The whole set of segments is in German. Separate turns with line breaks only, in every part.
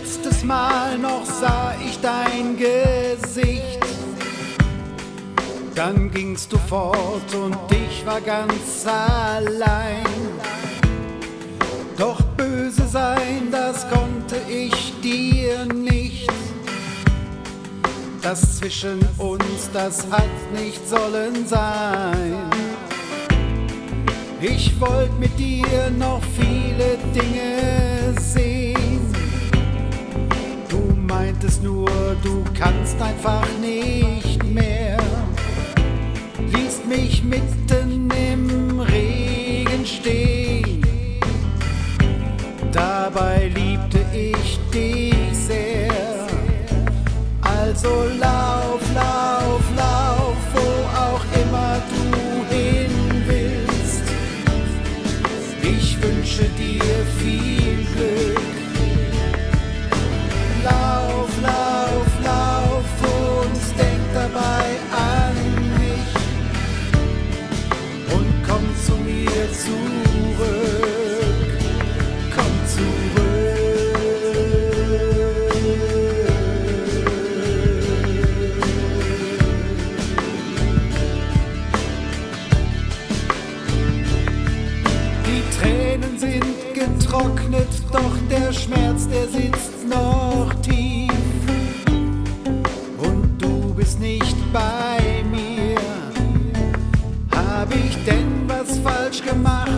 Letztes Mal noch sah ich dein Gesicht. Dann gingst du fort und ich war ganz allein. Doch böse sein, das konnte ich dir nicht. Das zwischen uns, das hat nicht sollen sein. Ich wollte mit dir noch viele Dinge nur, du kannst einfach nicht mehr. Ließt mich mitten doch der Schmerz, der sitzt noch tief. Und du bist nicht bei mir. Hab ich denn was falsch gemacht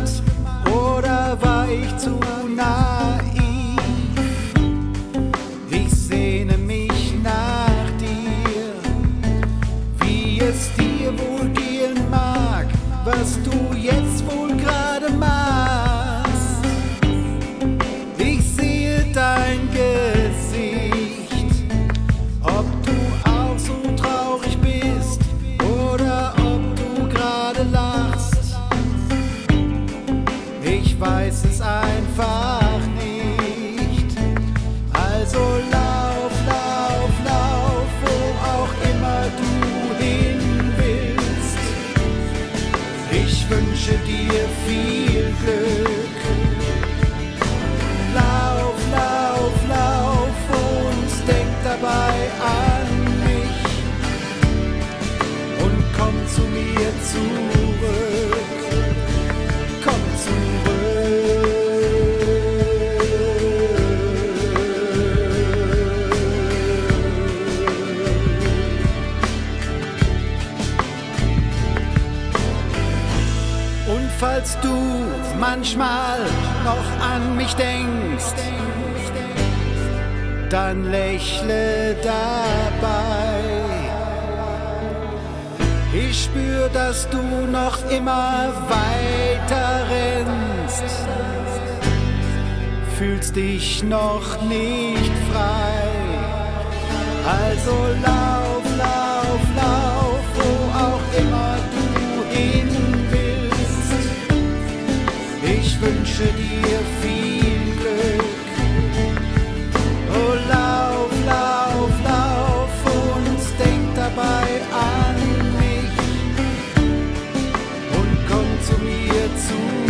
viel Glück. Lauf, lauf, lauf und denk dabei an mich. Und komm zu mir zurück. Falls du manchmal noch an mich denkst, dann lächle dabei. Ich spür, dass du noch immer weiter rennst, fühlst dich noch nicht frei. Also lauf, wünsche dir viel Glück. Oh, lauf, lauf, lauf und denk dabei an mich und komm zu mir zu.